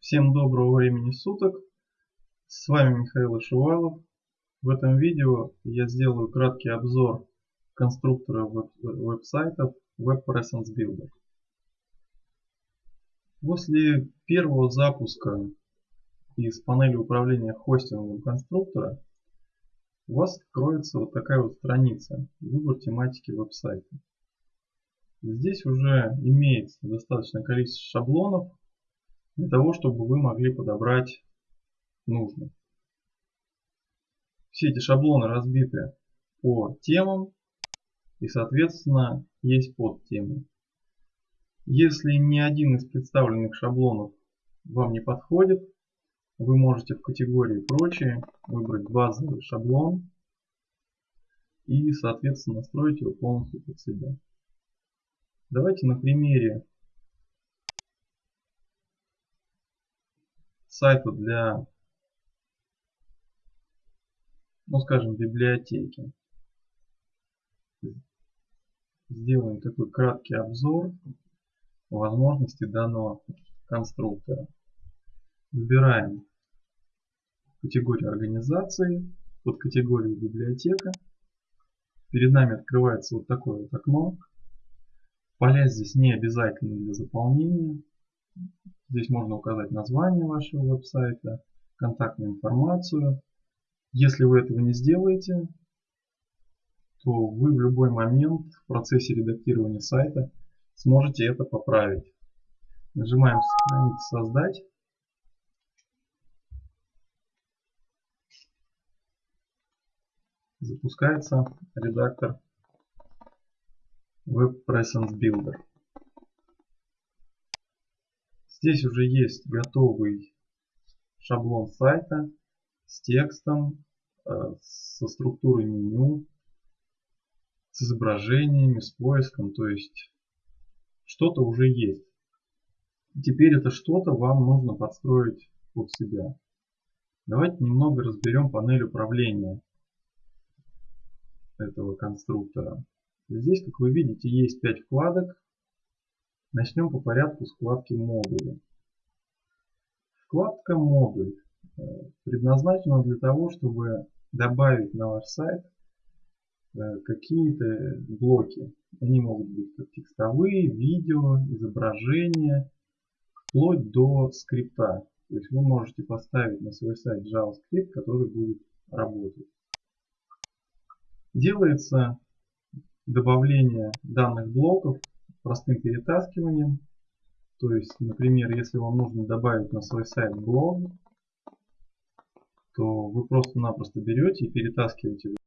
Всем доброго времени суток. С вами Михаил Ишувалов. В этом видео я сделаю краткий обзор конструктора веб веб-сайтов Web Presence Builder. После первого запуска из панели управления хостингом конструктора у вас откроется вот такая вот страница «Выбор тематики веб-сайта». Здесь уже имеется достаточное количество шаблонов для того, чтобы вы могли подобрать нужный. Все эти шаблоны разбиты по темам и соответственно есть подтемы. Если ни один из представленных шаблонов вам не подходит, вы можете в категории «Прочие» выбрать базовый шаблон и соответственно настроить его полностью под себя. Давайте на примере сайта для, ну скажем, библиотеки. Сделаем такой краткий обзор возможностей данного конструктора. Выбираем категорию организации, под категорией библиотека. Перед нами открывается вот такое вот окно. Поля здесь не обязательны для заполнения. Здесь можно указать название вашего веб-сайта, контактную информацию. Если вы этого не сделаете, то вы в любой момент в процессе редактирования сайта сможете это поправить. Нажимаем «Сохранить создать». Запускается редактор Web Builder. Здесь уже есть готовый шаблон сайта с текстом, э, со структурой меню, с изображениями, с поиском, то есть что-то уже есть. Теперь это что-то вам нужно подстроить под себя. Давайте немного разберем панель управления этого конструктора. Здесь, как вы видите, есть 5 вкладок, Начнем по порядку с вкладки модули. Вкладка модуль э, предназначена для того, чтобы добавить на ваш сайт э, какие-то блоки. Они могут быть как текстовые, видео, изображения, вплоть до скрипта. То есть вы можете поставить на свой сайт JavaScript, который будет работать. Делается добавление данных блоков простым перетаскиванием. То есть, например, если вам нужно добавить на свой сайт блог, то вы просто-напросто берете и перетаскиваете